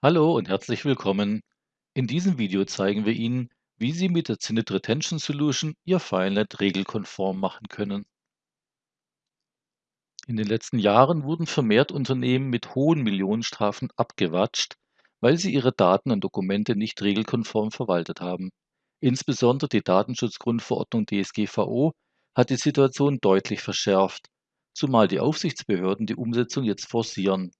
Hallo und herzlich willkommen. In diesem Video zeigen wir Ihnen, wie Sie mit der Zinit Retention Solution Ihr FileNet regelkonform machen können. In den letzten Jahren wurden vermehrt Unternehmen mit hohen Millionenstrafen abgewatscht, weil sie ihre Daten und Dokumente nicht regelkonform verwaltet haben. Insbesondere die Datenschutzgrundverordnung DSGVO hat die Situation deutlich verschärft, zumal die Aufsichtsbehörden die Umsetzung jetzt forcieren.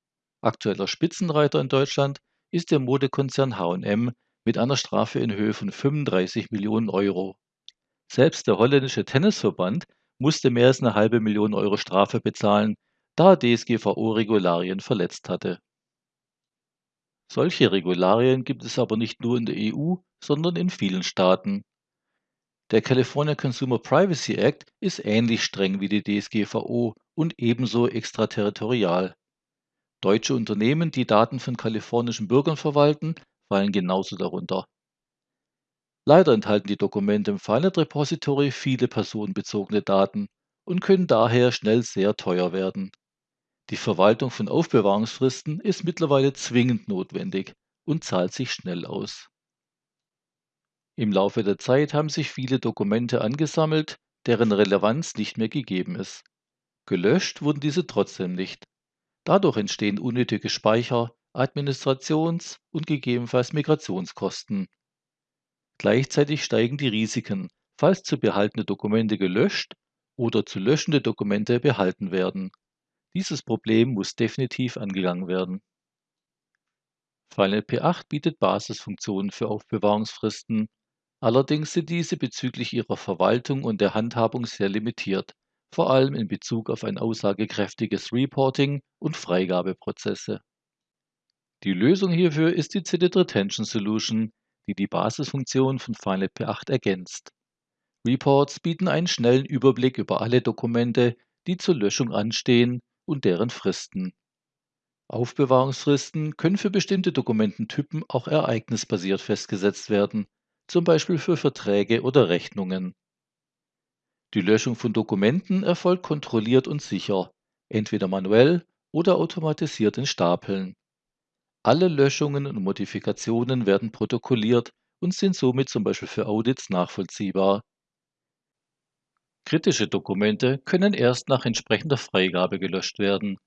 Aktueller Spitzenreiter in Deutschland ist der Modekonzern H&M mit einer Strafe in Höhe von 35 Millionen Euro. Selbst der holländische Tennisverband musste mehr als eine halbe Million Euro Strafe bezahlen, da er DSGVO-Regularien verletzt hatte. Solche Regularien gibt es aber nicht nur in der EU, sondern in vielen Staaten. Der California Consumer Privacy Act ist ähnlich streng wie die DSGVO und ebenso extraterritorial. Deutsche Unternehmen, die Daten von kalifornischen Bürgern verwalten, fallen genauso darunter. Leider enthalten die Dokumente im FileNet Repository viele personenbezogene Daten und können daher schnell sehr teuer werden. Die Verwaltung von Aufbewahrungsfristen ist mittlerweile zwingend notwendig und zahlt sich schnell aus. Im Laufe der Zeit haben sich viele Dokumente angesammelt, deren Relevanz nicht mehr gegeben ist. Gelöscht wurden diese trotzdem nicht. Dadurch entstehen unnötige Speicher, Administrations- und gegebenenfalls Migrationskosten. Gleichzeitig steigen die Risiken, falls zu behaltene Dokumente gelöscht oder zu löschende Dokumente behalten werden. Dieses Problem muss definitiv angegangen werden. FileNet P8 bietet Basisfunktionen für Aufbewahrungsfristen. Allerdings sind diese bezüglich ihrer Verwaltung und der Handhabung sehr limitiert vor allem in Bezug auf ein aussagekräftiges Reporting und Freigabeprozesse. Die Lösung hierfür ist die Zinit Retention Solution, die die Basisfunktion von FileNet P8 ergänzt. Reports bieten einen schnellen Überblick über alle Dokumente, die zur Löschung anstehen und deren Fristen. Aufbewahrungsfristen können für bestimmte Dokumententypen auch ereignisbasiert festgesetzt werden, zum Beispiel für Verträge oder Rechnungen. Die Löschung von Dokumenten erfolgt kontrolliert und sicher, entweder manuell oder automatisiert in Stapeln. Alle Löschungen und Modifikationen werden protokolliert und sind somit zum Beispiel für Audits nachvollziehbar. Kritische Dokumente können erst nach entsprechender Freigabe gelöscht werden.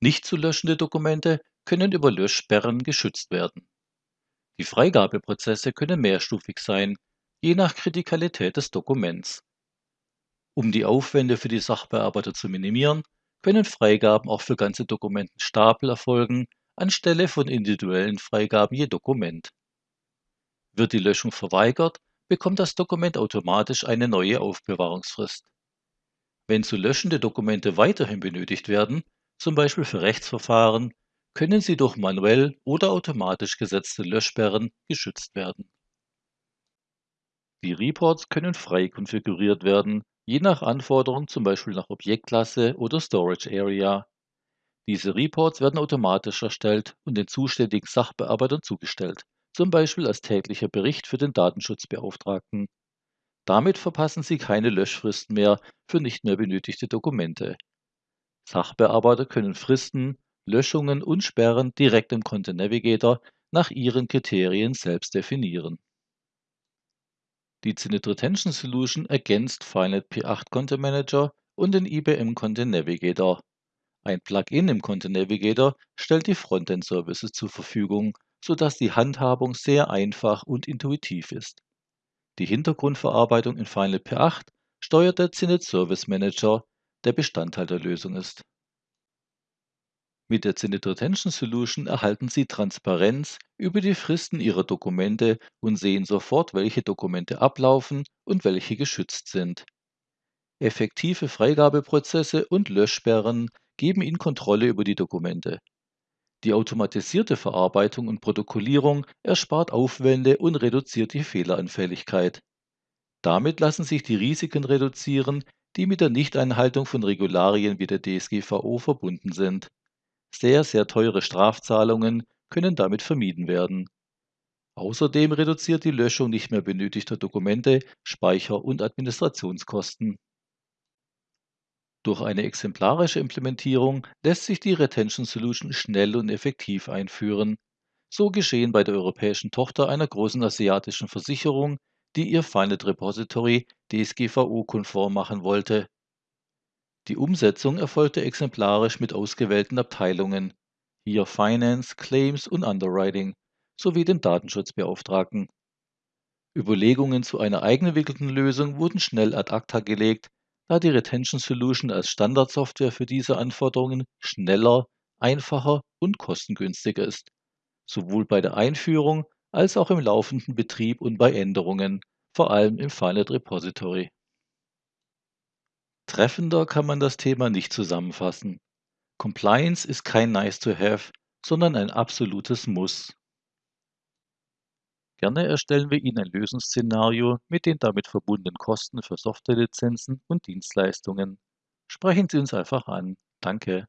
Nicht zu löschende Dokumente können über Löschsperren geschützt werden. Die Freigabeprozesse können mehrstufig sein, je nach Kritikalität des Dokuments. Um die Aufwände für die Sachbearbeiter zu minimieren, können Freigaben auch für ganze Dokumentenstapel erfolgen, anstelle von individuellen Freigaben je Dokument. Wird die Löschung verweigert, bekommt das Dokument automatisch eine neue Aufbewahrungsfrist. Wenn zu löschende Dokumente weiterhin benötigt werden, zum Beispiel für Rechtsverfahren, können sie durch manuell oder automatisch gesetzte Löschsperren geschützt werden. Die Reports können frei konfiguriert werden, je nach Anforderung zum Beispiel nach Objektklasse oder Storage Area. Diese Reports werden automatisch erstellt und den zuständigen Sachbearbeitern zugestellt, zum Beispiel als täglicher Bericht für den Datenschutzbeauftragten. Damit verpassen Sie keine Löschfristen mehr für nicht mehr benötigte Dokumente. Sachbearbeiter können Fristen, Löschungen und Sperren direkt im Content Navigator nach ihren Kriterien selbst definieren. Die Zenit Retention Solution ergänzt FileNet P8 Content Manager und den IBM Content Navigator. Ein Plugin im Content Navigator stellt die Frontend-Services zur Verfügung, sodass die Handhabung sehr einfach und intuitiv ist. Die Hintergrundverarbeitung in FileNet P8 steuert der Zenit Service Manager, der Bestandteil der Lösung ist. Mit der Zenit Retention Solution erhalten Sie Transparenz über die Fristen Ihrer Dokumente und sehen sofort, welche Dokumente ablaufen und welche geschützt sind. Effektive Freigabeprozesse und Löschsperren geben Ihnen Kontrolle über die Dokumente. Die automatisierte Verarbeitung und Protokollierung erspart Aufwände und reduziert die Fehleranfälligkeit. Damit lassen sich die Risiken reduzieren, die mit der Nichteinhaltung von Regularien wie der DSGVO verbunden sind. Sehr, sehr teure Strafzahlungen können damit vermieden werden. Außerdem reduziert die Löschung nicht mehr benötigter Dokumente Speicher- und Administrationskosten. Durch eine exemplarische Implementierung lässt sich die Retention Solution schnell und effektiv einführen. So geschehen bei der europäischen Tochter einer großen asiatischen Versicherung, die ihr Finite Repository DSGVO-konform machen wollte. Die Umsetzung erfolgte exemplarisch mit ausgewählten Abteilungen, hier Finance, Claims und Underwriting, sowie dem Datenschutzbeauftragten. Überlegungen zu einer eigenentwickelten Lösung wurden schnell ad acta gelegt, da die Retention Solution als Standardsoftware für diese Anforderungen schneller, einfacher und kostengünstiger ist, sowohl bei der Einführung als auch im laufenden Betrieb und bei Änderungen, vor allem im Finite Repository. Treffender kann man das Thema nicht zusammenfassen. Compliance ist kein Nice to Have, sondern ein absolutes Muss. Gerne erstellen wir Ihnen ein Lösungsszenario mit den damit verbundenen Kosten für Softwarelizenzen und Dienstleistungen. Sprechen Sie uns einfach an. Danke.